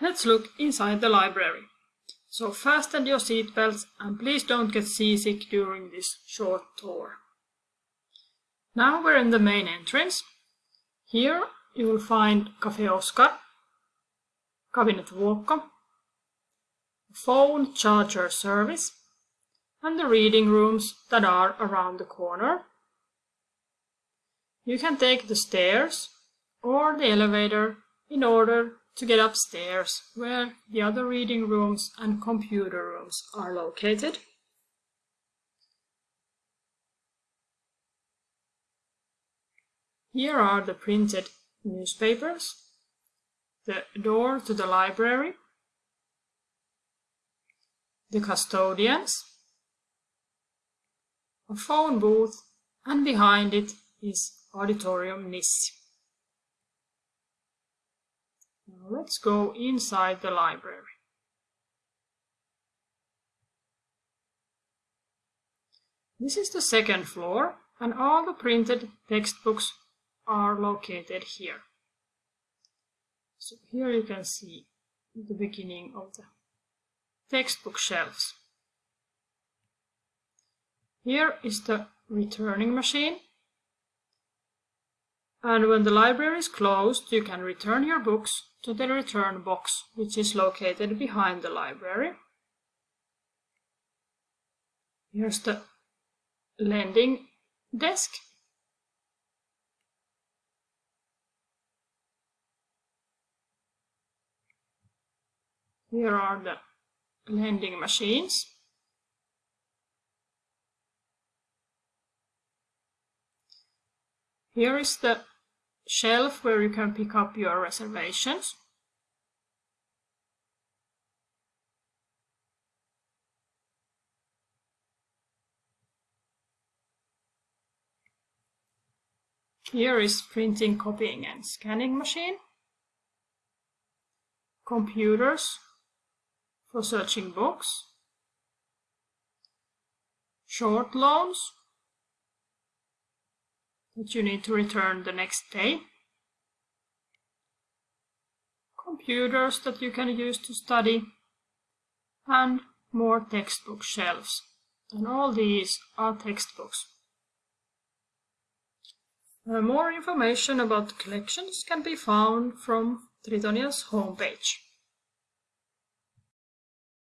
Let's look inside the library. So fasten your seatbelts and please don't get seasick during this short tour. Now we're in the main entrance. Here you will find Café Oscar, Cabinet Vuokko, phone charger service, and the reading rooms that are around the corner. You can take the stairs or the elevator in order to get upstairs where the other reading rooms and computer rooms are located. Here are the printed newspapers, the door to the library, the custodians, a phone booth, and behind it is Auditorium Nissi. Now let's go inside the library. This is the second floor and all the printed textbooks are located here. So here you can see the beginning of the textbook shelves. Here is the returning machine. And when the library is closed, you can return your books to the return box, which is located behind the library. Here's the lending desk. Here are the lending machines. Here is the shelf where you can pick up your reservations. Here is printing, copying and scanning machine. Computers for searching books. Short loans that you need to return the next day. Computers that you can use to study and more textbook shelves. And all these are textbooks. Uh, more information about the collections can be found from Tritonia's homepage.